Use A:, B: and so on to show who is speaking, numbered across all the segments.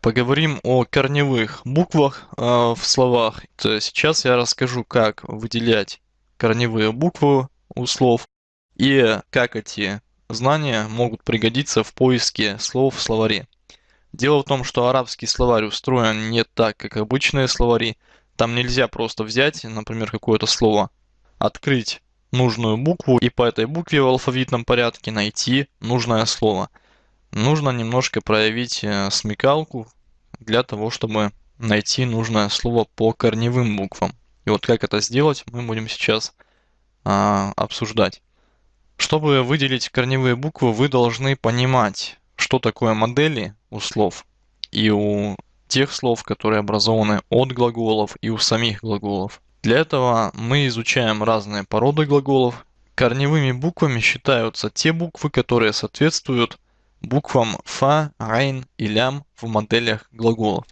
A: Поговорим о корневых буквах э, в словах. То сейчас я расскажу, как выделять корневые буквы у слов и как эти знания могут пригодиться в поиске слов в словаре. Дело в том, что арабский словарь устроен не так, как обычные словари. Там нельзя просто взять, например, какое-то слово, открыть нужную букву и по этой букве в алфавитном порядке найти нужное слово. Нужно немножко проявить э, смекалку для того, чтобы найти нужное слово по корневым буквам. И вот как это сделать, мы будем сейчас а, обсуждать. Чтобы выделить корневые буквы, вы должны понимать, что такое модели у слов и у тех слов, которые образованы от глаголов и у самих глаголов. Для этого мы изучаем разные породы глаголов. Корневыми буквами считаются те буквы, которые соответствуют буквам фа, райн и лям в моделях глаголов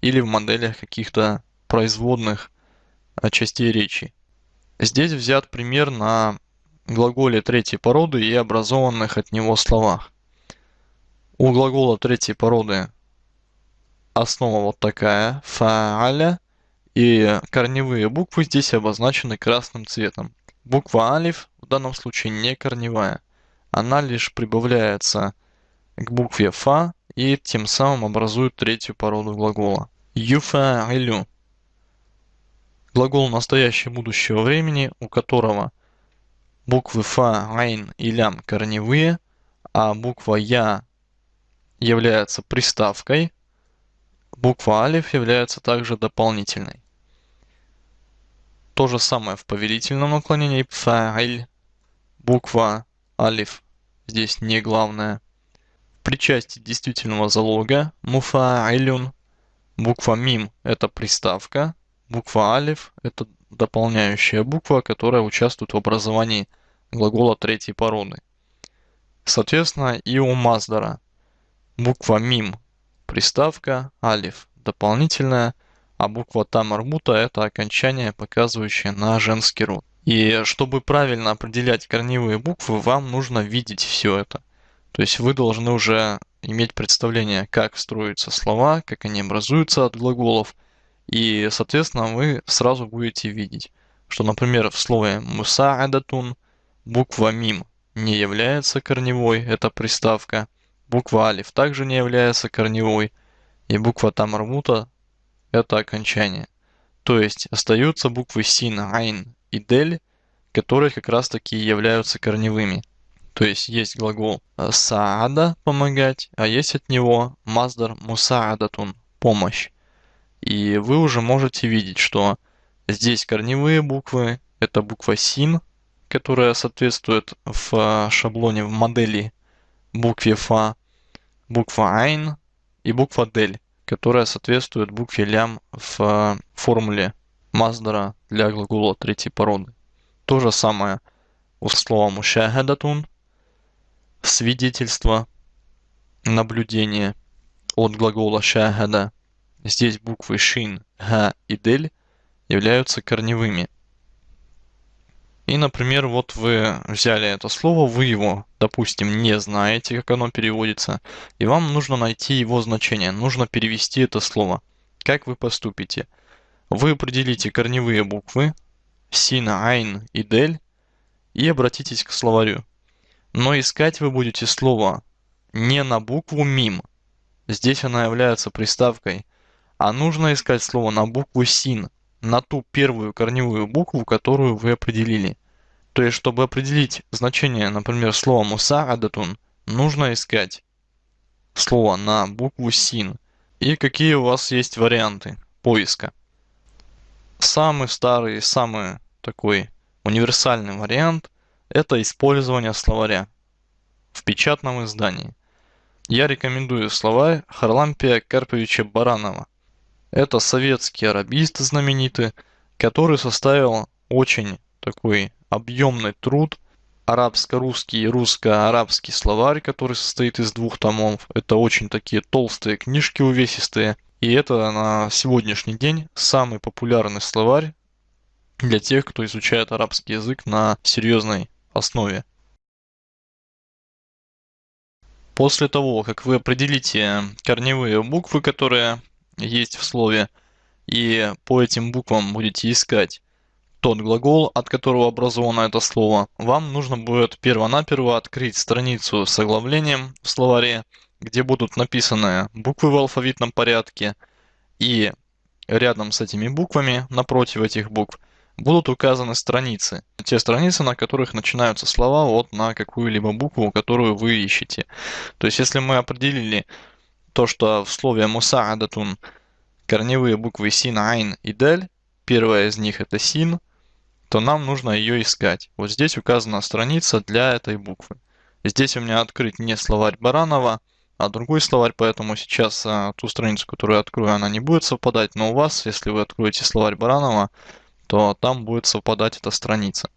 A: или в моделях каких-то производных частей речи. Здесь взят пример на глаголе третьей породы и образованных от него словах. У глагола третьей породы основа вот такая, фааля, и корневые буквы здесь обозначены красным цветом. Буква алиф в данном случае не корневая. Она лишь прибавляется к букве фа и тем самым образует третью породу глагола. Юфаилю. Глагол настоящего будущего времени, у которого буквы фа, айн и лям корневые, а буква я является приставкой, буква алиф является также дополнительной. То же самое в повелительном наклонении фа'иль, буква алиф здесь не главная. При части действительного залога муфа'илюн, буква мим это приставка, буква алиф это дополняющая буква, которая участвует в образовании глагола третьей породы. Соответственно, и у Маздара буква мим приставка, алиф дополнительная, а буква тамармута это окончание, показывающее на женский род. И чтобы правильно определять корневые буквы, вам нужно видеть все это. То есть вы должны уже иметь представление, как строятся слова, как они образуются от глаголов. И, соответственно, вы сразу будете видеть, что, например, в слове мусаадатун Буква мим не является корневой, это приставка. Буква алиф также не является корневой. И буква тамармута это окончание. То есть остаются буквы син, айн и дель, которые как раз таки являются корневыми. То есть есть глагол саада помогать, а есть от него маздар мусаадатун помощь. И вы уже можете видеть, что здесь корневые буквы, это буква син, которая соответствует в а, шаблоне в модели букве фа, буква айн и буква дель, которая соответствует букве лям в а, формуле маздара для глагола третьей породы. То же самое у слова мушахадатун, свидетельство, наблюдение от глагола шахада. Здесь буквы шин, га и дель являются корневыми. И, например, вот вы взяли это слово, вы его, допустим, не знаете, как оно переводится, и вам нужно найти его значение, нужно перевести это слово. Как вы поступите? Вы определите корневые буквы сина, айн и дель и обратитесь к словарю. Но искать вы будете слово не на букву мим, здесь она является приставкой, а нужно искать слово на букву син, на ту первую корневую букву, которую вы определили. То есть, чтобы определить значение, например, слова мусаадатун, нужно искать слово на букву син. И какие у вас есть варианты поиска. Самый старый, самый такой универсальный вариант – это использование словаря в печатном издании. Я рекомендую словарь Харлампия Карповича Баранова – это советский арабист знаменитый, который составил очень такой объемный труд, арабско-русский и русско-арабский словарь, который состоит из двух томов. Это очень такие толстые книжки увесистые. И это на сегодняшний день самый популярный словарь для тех, кто изучает арабский язык на серьезной основе. После того, как вы определите корневые буквы, которые есть в слове, и по этим буквам будете искать тот глагол, от которого образовано это слово, вам нужно будет перво-наперво открыть страницу с оглавлением в словаре, где будут написаны буквы в алфавитном порядке, и рядом с этими буквами, напротив этих букв, будут указаны страницы. Те страницы, на которых начинаются слова вот на какую-либо букву, которую вы ищете. То есть, если мы определили то, что в слове «мусаадатун» корневые буквы «син», «айн» и «дель», первая из них это «син», то нам нужно ее искать. Вот здесь указана страница для этой буквы. Здесь у меня открыт не словарь Баранова, а другой словарь, поэтому сейчас а, ту страницу, которую я открою, она не будет совпадать, но у вас, если вы откроете словарь Баранова, то там будет совпадать эта страница.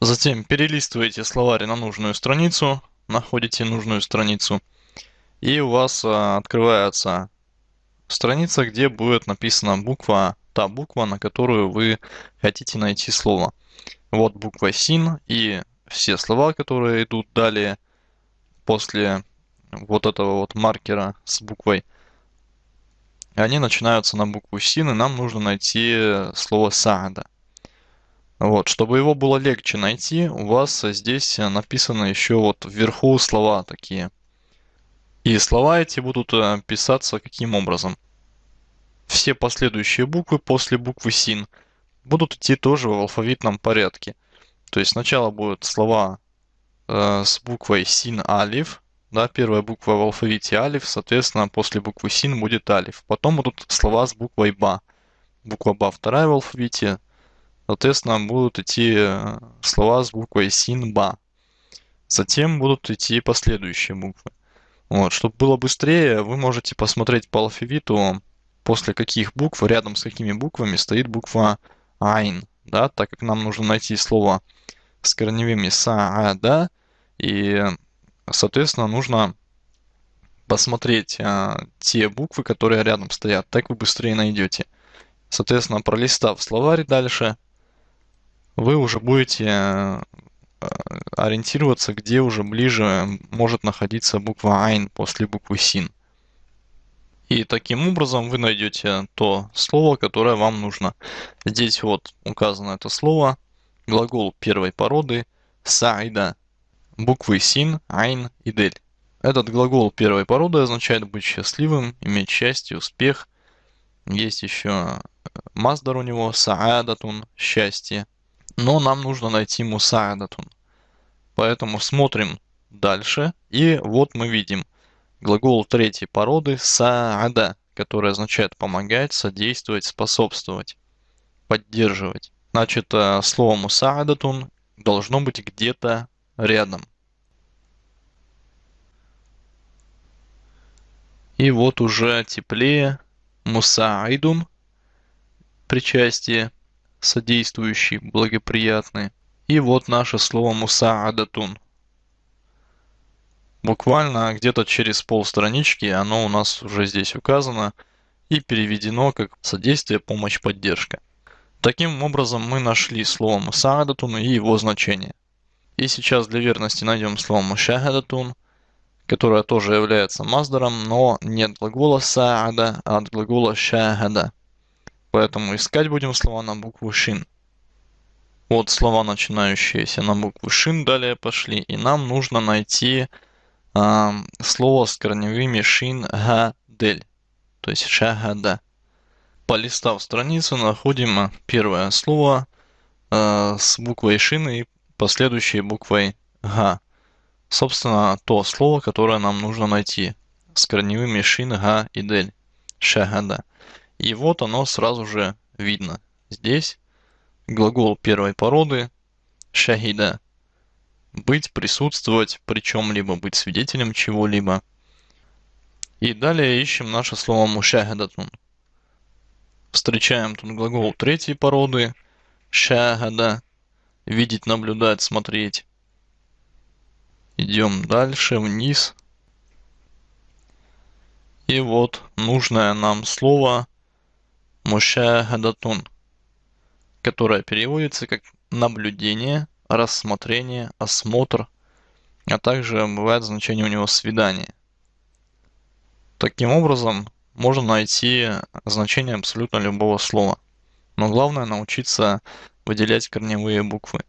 A: Затем перелистываете словарь на нужную страницу, находите нужную страницу, и у вас а, открывается страница, где будет написана буква, та буква, на которую вы хотите найти слово. Вот буква СИН и все слова, которые идут далее после вот этого вот маркера с буквой они начинаются на букву Син, и нам нужно найти слово Саада. Вот, чтобы его было легче найти, у вас здесь написано еще вот вверху слова такие. И слова эти будут э, писаться каким образом? Все последующие буквы после буквы Син будут идти тоже в алфавитном порядке. То есть сначала будут слова э, с буквой Син Алиф, да, первая буква в алфавите алиф, соответственно, после буквы син будет алиф. Потом будут слова с буквой ба. Буква ба вторая в алфавите, соответственно, будут идти э, слова с буквой син ба. Затем будут идти последующие буквы. Вот, чтобы было быстрее, вы можете посмотреть по алфавиту, после каких букв, рядом с какими буквами стоит буква айн, да, так как нам нужно найти слово с корневыми са, а, да, и Соответственно, нужно посмотреть а, те буквы, которые рядом стоят. Так вы быстрее найдете. Соответственно, пролистав словарь дальше, вы уже будете а, ориентироваться, где уже ближе может находиться буква Айн после буквы Син. И таким образом вы найдете то слово, которое вам нужно. Здесь вот указано это слово, глагол первой породы, сайда, буквы син, айн и дель. Этот глагол первой породы означает быть счастливым, иметь счастье, успех. Есть еще э, маздар у него, саадатун, счастье. Но нам нужно найти мусаадатун. Поэтому смотрим дальше. И вот мы видим глагол третьей породы саада, который означает помогать, содействовать, способствовать, поддерживать. Значит, э, слово мусаадатун должно быть где-то рядом. И вот уже теплее мусаидун, причастие, содействующий, благоприятный. И вот наше слово мусаадатун. Буквально где-то через полстранички оно у нас уже здесь указано и переведено как содействие, помощь, поддержка. Таким образом мы нашли слово мусаадатун и его значение. И сейчас для верности найдем слово мушахадатун, которое тоже является маздаром, но не от глагола саада, а от глагола шахада. Поэтому искать будем слова на букву шин. Вот слова, начинающиеся на букву шин, далее пошли. И нам нужно найти э, слово с корневыми шин, га, дель. То есть шахада. Полистав страницу, находим первое слово э, с буквой шин и последующей буквой Г. Собственно, то слово, которое нам нужно найти с корневыми шин, га и дель. Шагада. И вот оно сразу же видно. Здесь глагол первой породы шахида. Быть, присутствовать при чем-либо, быть свидетелем чего-либо. И далее ищем наше слово мушахадатун. Встречаем тут глагол третьей породы шахада видеть, наблюдать, смотреть. Идем дальше, вниз. И вот нужное нам слово мушахадатун, которое переводится как наблюдение, рассмотрение, осмотр. а также бывает значение у него свидание. Таким образом, можно найти значение абсолютно любого слова. Но главное научиться выделять корневые буквы.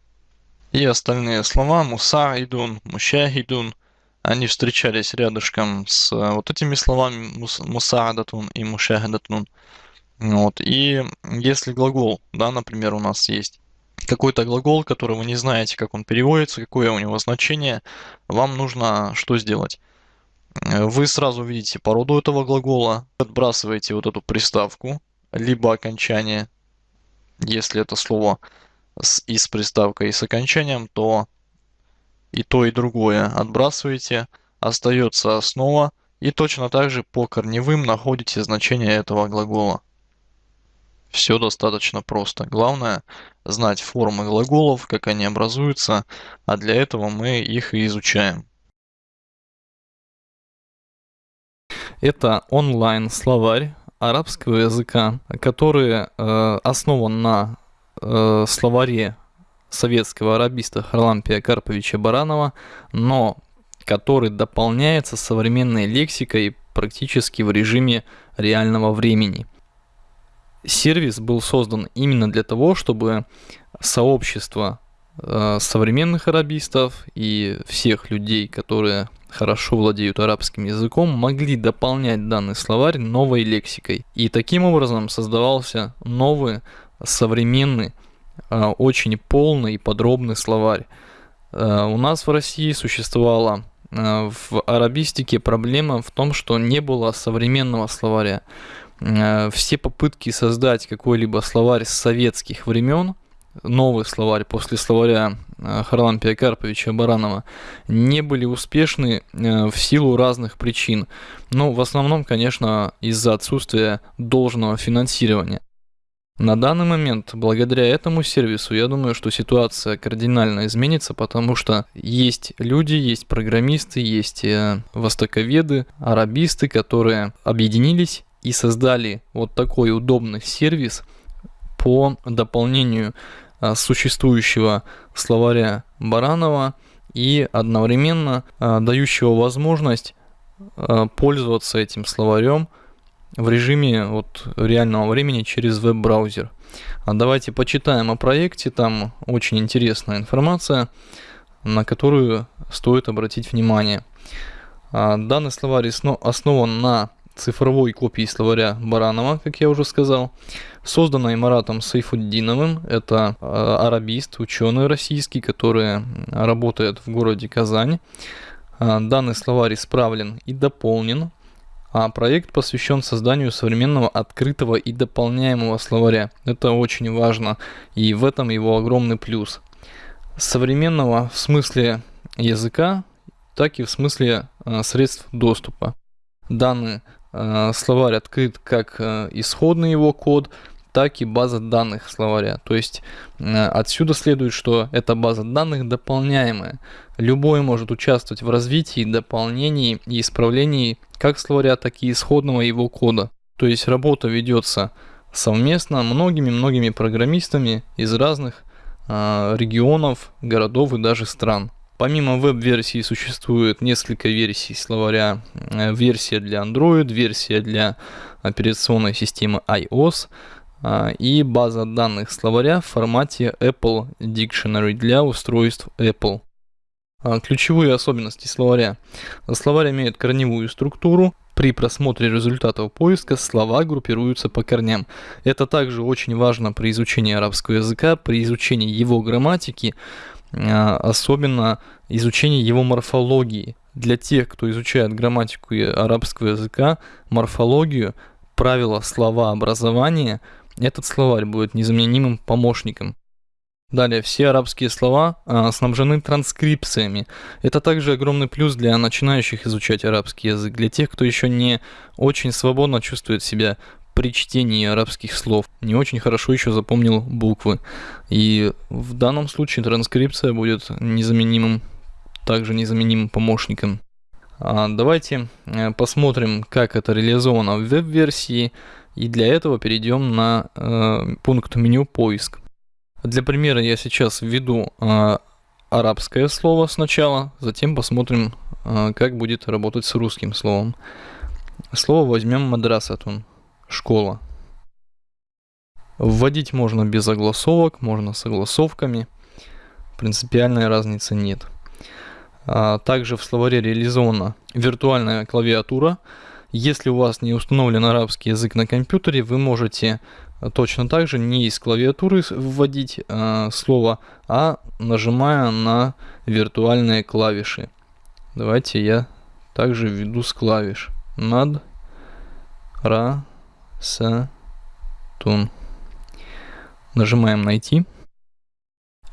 A: И остальные слова мусаидун, мушахидун, они встречались рядышком с вот этими словами мусаадатун и мушахадатун. Вот. И если глагол, да, например, у нас есть какой-то глагол, который вы не знаете, как он переводится, какое у него значение, вам нужно что сделать? Вы сразу видите породу этого глагола, отбрасываете вот эту приставку, либо окончание, если это слово с, и с приставкой, и с окончанием, то и то, и другое отбрасываете, остается основа, и точно так же по корневым находите значение этого глагола. Все достаточно просто. Главное знать формы глаголов, как они образуются, а для этого мы их и изучаем.
B: Это онлайн-словарь арабского языка, который э, основан на э, словаре советского арабиста Харлампия Карповича Баранова, но который дополняется современной лексикой практически в режиме реального времени. Сервис был создан именно для того, чтобы сообщество современных арабистов и всех людей, которые хорошо владеют арабским языком, могли дополнять данный словарь новой лексикой. И таким образом создавался новый, современный, э, очень полный и подробный словарь. Э, у нас в России существовала э, в арабистике проблема в том, что не было современного словаря. Э, все попытки создать какой-либо словарь с советских времен, новый словарь после словаря э, Харлампия Карповича Баранова, не были успешны э, в силу разных причин. Ну, в основном, конечно, из-за отсутствия должного финансирования. На данный момент, благодаря этому сервису, я думаю, что ситуация кардинально изменится, потому что есть люди, есть программисты, есть востоковеды, арабисты, которые объединились и создали вот такой удобный сервис по дополнению существующего словаря Баранова и одновременно а, дающего возможность а, пользоваться этим словарем в режиме вот реального времени через веб-браузер. А давайте почитаем о проекте, там очень интересная информация, на которую стоит обратить внимание. Данный словарь основан на цифровой копии словаря Баранова, как я уже сказал, созданной Маратом Сайфуддиновым. Это э, арабист, ученый российский, который работает в городе Казань. Э, данный словарь исправлен и дополнен, а проект посвящен созданию современного открытого и дополняемого словаря. Это очень важно, и в этом его огромный плюс. Современного в смысле языка, так и в смысле э, средств доступа. Данный словарь открыт как э, исходный его код, так и база данных словаря. То есть э, отсюда следует, что эта база данных дополняемая. Любой может участвовать в развитии, дополнении и исправлении как словаря, так и исходного его кода. То есть работа ведется совместно многими-многими программистами из разных регионов, городов и даже стран. Помимо веб-версии существует несколько версий словаря. Э, версия для Android, версия для операционной системы iOS а, и база данных словаря в формате Apple Dictionary для устройств Apple. А, ключевые особенности словаря. Словарь имеет корневую структуру. При просмотре результатов поиска слова группируются по корням. Это также очень важно при изучении арабского языка, при изучении его грамматики, особенно изучение его морфологии. Для тех, кто изучает грамматику арабского языка, морфологию, правила слова образования, этот словарь будет незаменимым помощником. Далее, все арабские слова а, снабжены транскрипциями. Это также огромный плюс для начинающих изучать арабский язык, для тех, кто еще не очень свободно чувствует себя при чтении арабских слов не очень хорошо еще запомнил буквы. И в данном случае транскрипция будет незаменимым, также незаменимым помощником. А давайте э, посмотрим, как это реализовано в веб-версии. И для этого перейдем на э, пункт меню поиск. Для примера я сейчас введу э, арабское слово сначала, затем посмотрим, э, как будет работать с русским словом. Слово возьмем мадрасатун, школа. Вводить можно без огласовок, можно с огласовками. Принципиальной разницы нет. А также в словаре реализована виртуальная клавиатура. Если у вас не установлен арабский язык на компьютере, вы можете точно так же не из клавиатуры вводить э, слово, а нажимая на виртуальные клавиши. Давайте я также введу с клавиш. Над, ра, с, тун. Нажимаем найти.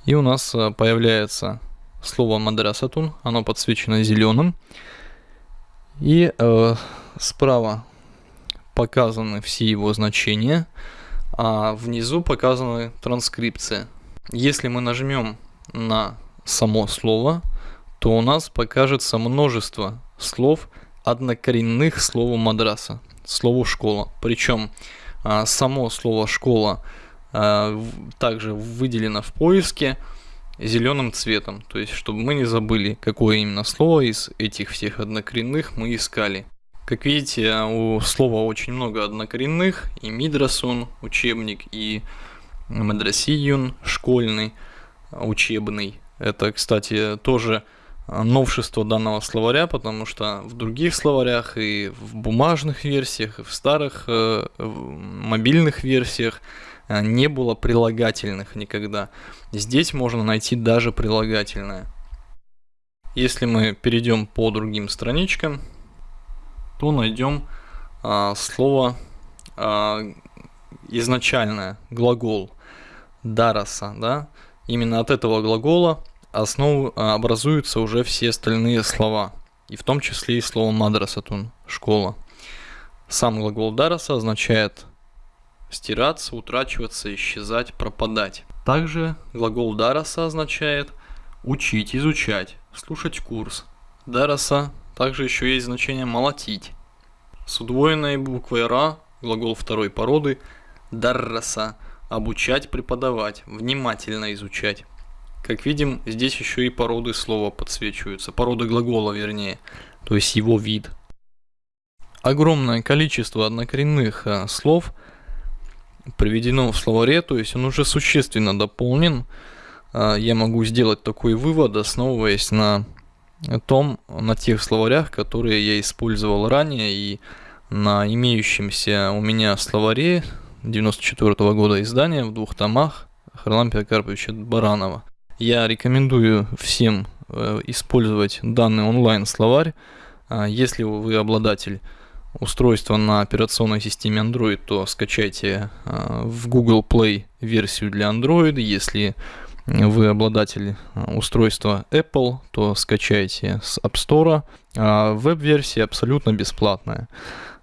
B: И у нас э, появляется слово мадрасатун. Оно подсвечено зеленым. И э, справа показаны все его значения а внизу показаны транскрипции. Если мы нажмем на само слово, то у нас покажется множество слов однокоренных слову мадраса, слову школа. Причем а, само слово школа а, также выделено в поиске зеленым цветом, то есть чтобы мы не забыли, какое именно слово из этих всех однокоренных мы искали. Как видите, у слова очень много однокоренных, и мидрасун, учебник, и мадрасиюн, школьный, учебный. Это, кстати, тоже новшество данного словаря, потому что в других словарях и в бумажных версиях, и в старых э, мобильных версиях э, не было прилагательных никогда. Здесь можно найти даже прилагательное. Если мы перейдем по другим страничкам, то найдем а, слово а, изначальное, глагол дараса, да, именно от этого глагола основу а, образуются уже все остальные слова, и в том числе и слово мадрасатун, школа. Сам глагол дараса означает стираться, утрачиваться, исчезать, пропадать. Также глагол дараса означает учить, изучать, слушать курс. Дараса также еще есть значение молотить. С удвоенной буквой «ра» глагол второй породы «дарраса» – обучать, преподавать, внимательно изучать. Как видим, здесь еще и породы слова подсвечиваются, породы глагола вернее, то есть его вид. Огромное количество однокоренных э, слов приведено в словаре, то есть он уже существенно дополнен. Э, я могу сделать такой вывод, основываясь на том, на тех словарях, которые я использовал ранее и на имеющемся у меня словаре 94 -го года издания в двух томах Харлампия Карповича Баранова. Я рекомендую всем э, использовать данный онлайн-словарь. А если вы обладатель устройства на операционной системе Android, то скачайте э, в Google Play версию для Android. Если вы обладатель э, устройства Apple, то скачайте с App Store. А веб-версия абсолютно бесплатная.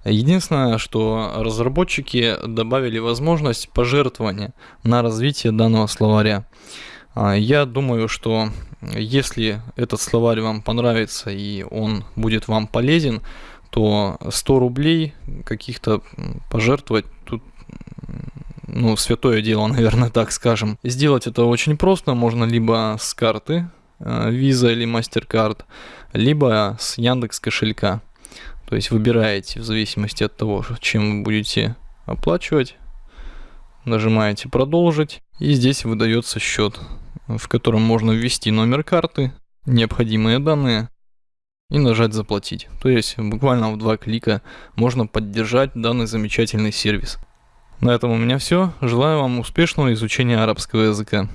B: Единственное, что разработчики добавили возможность пожертвования на развитие данного словаря. А, я думаю, что если этот словарь вам понравится и он будет вам полезен, то 100 рублей каких-то пожертвовать тут ну, святое дело, наверное, так скажем. Сделать это очень просто, можно либо с карты, э, Visa или MasterCard, либо с Яндекс кошелька. То есть выбираете в зависимости от того, чем вы будете оплачивать, нажимаете продолжить, и здесь выдается счет, в котором можно ввести номер карты, необходимые данные и нажать заплатить. То есть буквально в два клика можно поддержать данный замечательный сервис. На этом у меня все. Желаю вам успешного изучения арабского языка.